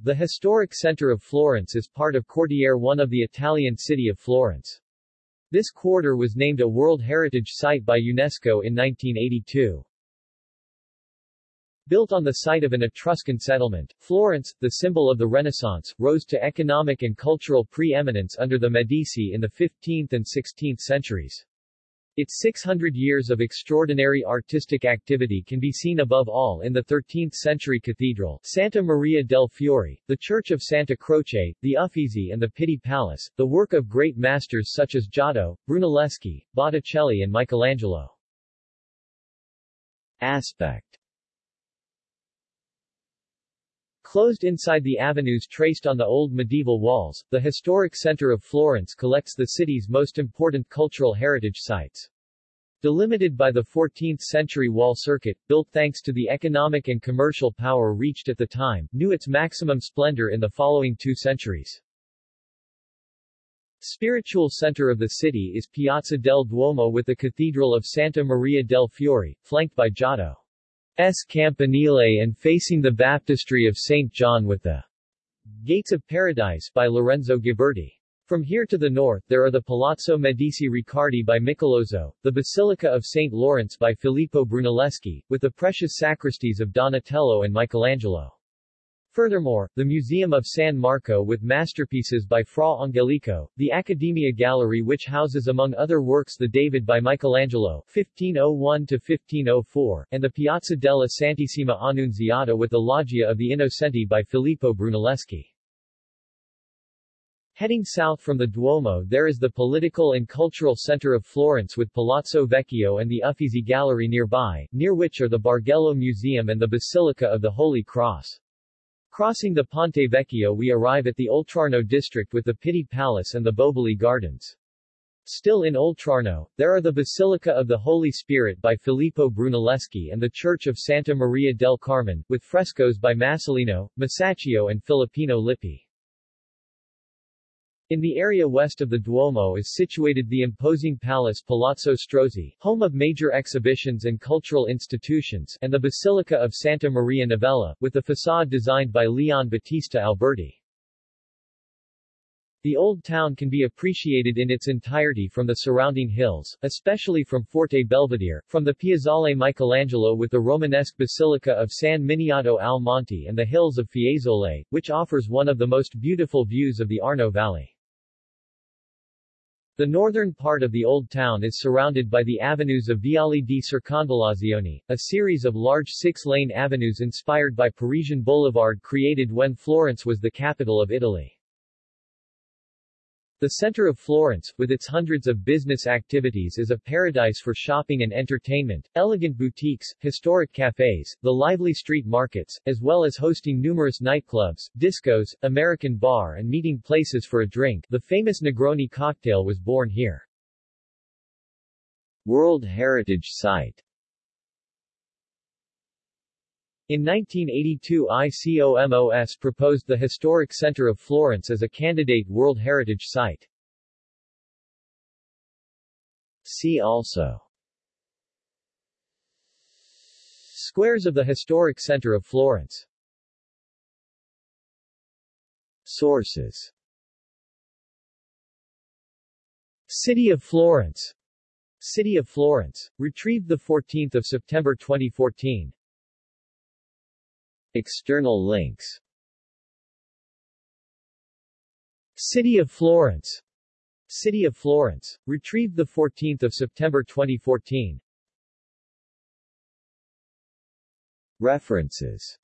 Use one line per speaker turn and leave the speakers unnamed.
The historic center of Florence is part of Quartiere 1 of the Italian city of Florence. This quarter was named a World Heritage Site by UNESCO in 1982. Built on the site of an Etruscan settlement, Florence, the symbol of the Renaissance, rose to economic and cultural pre-eminence under the Medici in the 15th and 16th centuries. Its 600 years of extraordinary artistic activity can be seen above all in the 13th-century cathedral, Santa Maria del Fiore, the Church of Santa Croce, the Uffizi and the Pitti Palace, the work of great masters such as Giotto, Brunelleschi, Botticelli and Michelangelo. Aspect Closed inside the avenues traced on the old medieval walls, the historic center of Florence collects the city's most important cultural heritage sites. Delimited by the 14th-century wall circuit, built thanks to the economic and commercial power reached at the time, knew its maximum splendor in the following two centuries. Spiritual center of the city is Piazza del Duomo with the Cathedral of Santa Maria del Fiore, flanked by Giotto. S. Campanile and facing the baptistry of St. John with the Gates of Paradise by Lorenzo Ghiberti. From here to the north there are the Palazzo Medici Riccardi by Michelozzo, the Basilica of St. Lawrence by Filippo Brunelleschi, with the precious sacristies of Donatello and Michelangelo. Furthermore, the Museum of San Marco with masterpieces by Fra Angelico, the Accademia Gallery which houses among other works the David by Michelangelo 1501-1504, and the Piazza della Santissima Annunziata with the Loggia of the Innocenti by Filippo Brunelleschi. Heading south from the Duomo there is the political and cultural center of Florence with Palazzo Vecchio and the Uffizi Gallery nearby, near which are the Bargello Museum and the Basilica of the Holy Cross. Crossing the Ponte Vecchio we arrive at the Oltrarno district with the Pitti Palace and the Boboli Gardens. Still in Oltrarno, there are the Basilica of the Holy Spirit by Filippo Brunelleschi and the Church of Santa Maria del Carmine, with frescoes by Masolino, Masaccio and Filippino Lippi. In the area west of the Duomo is situated the imposing palace Palazzo Strozzi, home of major exhibitions and cultural institutions, and the Basilica of Santa Maria Novella, with the facade designed by Leon Battista Alberti. The old town can be appreciated in its entirety from the surrounding hills, especially from Forte Belvedere, from the Piazzale Michelangelo with the Romanesque Basilica of San Miniato al Monte and the hills of Fiesole, which offers one of the most beautiful views of the Arno Valley. The northern part of the Old Town is surrounded by the avenues of Viali di Circonvallazione, a series of large six-lane avenues inspired by Parisian Boulevard created when Florence was the capital of Italy. The center of Florence, with its hundreds of business activities is a paradise for shopping and entertainment, elegant boutiques, historic cafes, the lively street markets, as well as hosting numerous nightclubs, discos, American bar and meeting places for a drink. The famous Negroni cocktail was born here. World Heritage Site in 1982 ICOMOS proposed the historic center of Florence as a candidate World Heritage Site. See also Squares of the historic center of Florence Sources City of Florence City of Florence. Retrieved 14 September 2014 External links. City of Florence. City of Florence. Retrieved 14 September 2014 References